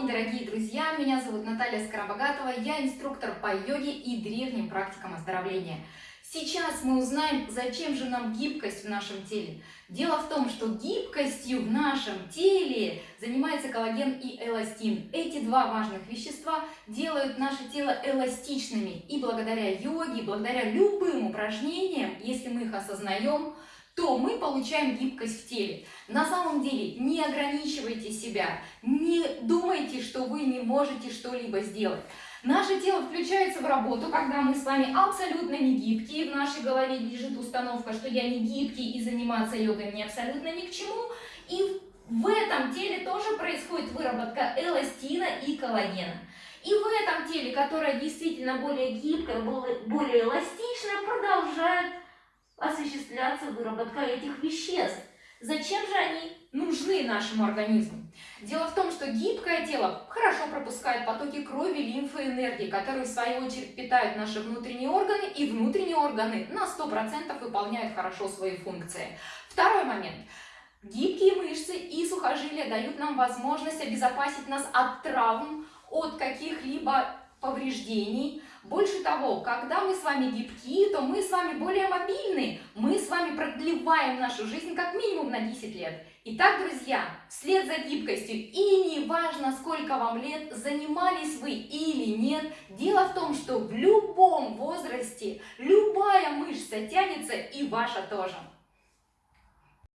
День, дорогие друзья! Меня зовут Наталья Скоробогатова, я инструктор по йоге и древним практикам оздоровления. Сейчас мы узнаем, зачем же нам гибкость в нашем теле. Дело в том, что гибкостью в нашем теле занимается коллаген и эластин. Эти два важных вещества делают наше тело эластичными. И благодаря йоге, благодаря любым упражнениям, если мы их осознаем, то мы получаем гибкость в теле. На самом деле не ограничивайте себя, не думайте, что вы не можете что-либо сделать. Наше тело включается в работу, когда мы с вами абсолютно не гибкие, в нашей голове лежит установка, что я не гибкий и заниматься йогой мне абсолютно ни к чему. И в этом теле тоже происходит выработка эластина и коллагена. И в этом теле, которое действительно более гибкое, более эластичное, продолжает осуществляться выработка этих веществ. Зачем же они нужны нашему организму? Дело в том, что гибкое тело хорошо пропускает потоки крови, лимфы, энергии, которые в свою очередь питают наши внутренние органы, и внутренние органы на 100% выполняют хорошо свои функции. Второй момент. Гибкие мышцы и сухожилия дают нам возможность обезопасить нас от травм, от каких-либо повреждений. Больше того, когда мы с вами гибкие, то мы с вами более мобильны. Мы с вами продлеваем нашу жизнь как минимум на 10 лет. Итак, друзья, вслед за гибкостью, и не важно, сколько вам лет, занимались вы или нет, дело в том, что в любом возрасте любая мышца тянется, и ваша тоже.